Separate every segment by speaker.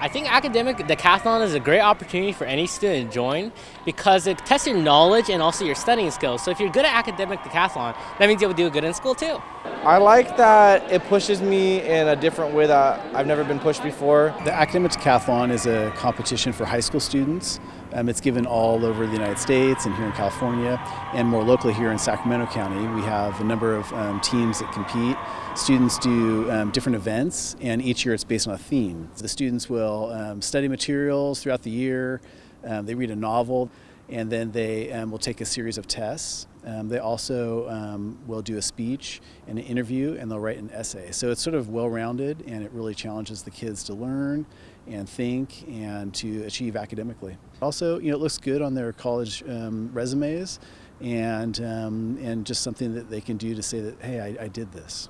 Speaker 1: I think academic decathlon is a great opportunity for any student to join because it tests your knowledge and also your studying skills. So if you're good at academic decathlon, that means you'll do good in school too.
Speaker 2: I like that it pushes me in a different way that I've never been pushed before.
Speaker 3: The academic decathlon is a competition for high school students. Um, it's given all over the United States and here in California, and more locally here in Sacramento County. We have a number of um, teams that compete. Students do um, different events, and each year it's based on a theme. The students will um, study materials throughout the year, um, they read a novel, and then they um, will take a series of tests. Um, they also um, will do a speech and an interview and they'll write an essay. So it's sort of well-rounded and it really challenges the kids to learn and think and to achieve academically. Also, you know, it looks good on their college um, resumes and, um, and just something that they can do to say that, hey, I, I did this.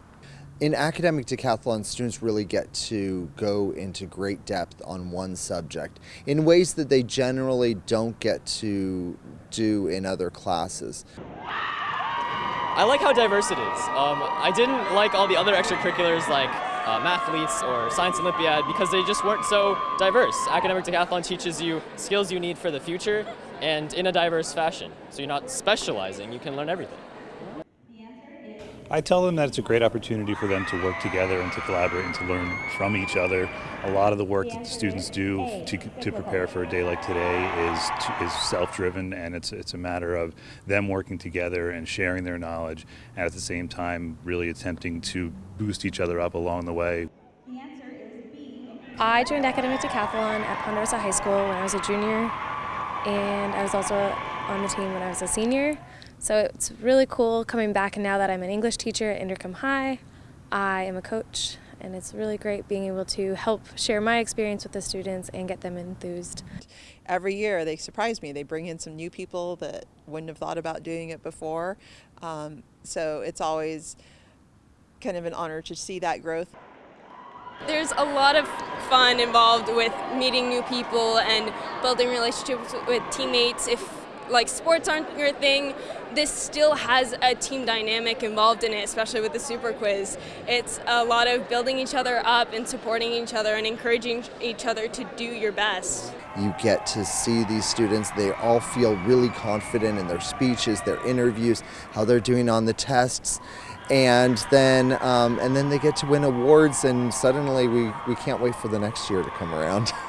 Speaker 4: In academic decathlon, students really get to go into great depth on one subject in ways that they generally don't get to do in other classes.
Speaker 5: I like how diverse it is. Um, I didn't like all the other extracurriculars like uh, Mathletes or Science Olympiad because they just weren't so diverse. Academic Decathlon teaches you skills you need for the future and in a diverse fashion. So you're not specializing, you can learn everything.
Speaker 6: I tell them that it's a great opportunity for them to work together and to collaborate and to learn from each other. A lot of the work that the students do to, to prepare for a day like today is, is self-driven and it's, it's a matter of them working together and sharing their knowledge and at the same time really attempting to boost each other up along the way.
Speaker 7: I joined Academic Decathlon at Ponderosa High School when I was a junior and I was also on the team when I was a senior. So it's really cool coming back and now that I'm an English teacher at Inderkum High, I am a coach and it's really great being able to help share my experience with the students and get them enthused.
Speaker 8: Every year they surprise me. They bring in some new people that wouldn't have thought about doing it before. Um, so it's always kind of an honor to see that growth.
Speaker 9: There's a lot of fun involved with meeting new people and building relationships with teammates. If like sports aren't your thing, this still has a team dynamic involved in it, especially with the super quiz. It's a lot of building each other up and supporting each other and encouraging each other to do your best.
Speaker 4: You get to see these students, they all feel really confident in their speeches, their interviews, how they're doing on the tests. And then, um, and then they get to win awards and suddenly we, we can't wait for the next year to come around.